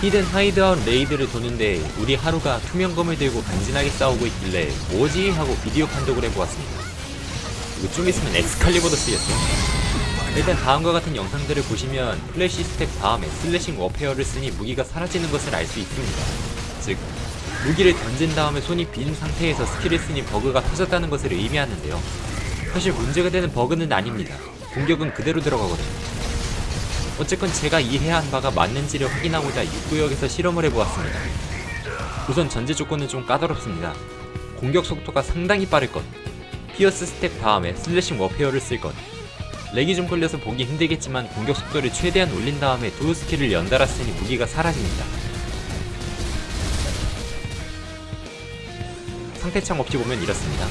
hidden hideout raid를 도는데 우리 하루가 투명검을 들고 간지나게 싸우고 있길래 뭐지? 하고 비디오 판독을 해보았습니다. 이거 좀 있으면 엑스칼리버도 쓰였어. 일단 다음과 같은 영상들을 보시면 Flash Step 다음에 Slashing Warfare를 쓰니 무기가 사라지는 것을 알 수 있습니다. 즉, 무기를 던진 다음에 손이 빈 상태에서 skill을 쓰니 버그가 터졌다는 것을 의미하는데요. 사실 문제가 되는 버그는 아닙니다. 공격은 그대로 들어가거든요. 어쨌건 제가 이해한 바가 맞는지를 확인하고자 6구역에서 실험을 해보았습니다. 우선 전제 조건은 좀 까다롭습니다. 공격 속도가 상당히 빠를 것, Pierce Step 다음에 Slashing Warfare를 쓸 것, 렉이 좀 걸려서 보기 힘들겠지만 공격 속도를 최대한 올린 다음에 두 skill을 연달아 쓰니 무기가 사라집니다. 상태창 없이 보면 이렇습니다.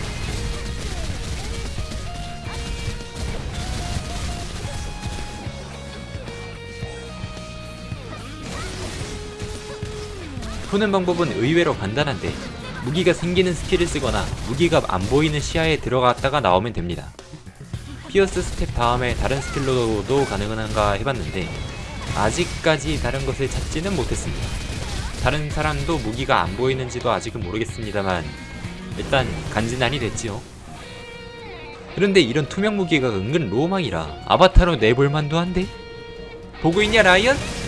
푸는 방법은 의외로 간단한데 무기가 생기는 skill을 쓰거나 무기가 안 보이는 시야에 들어갔다가 나오면 됩니다. Pierce Step 다음에 다른 skill로도 가능한가 해봤는데 아직까지 다른 것을 찾지는 못했습니다. 다른 사람도 무기가 안 보이는지도 아직은 모르겠습니다만 일단 간지나니 됐지요. 그런데 이런 투명 무기가 은근 로망이라 아바타로 내볼만도 한데? 보고 있냐 라이언?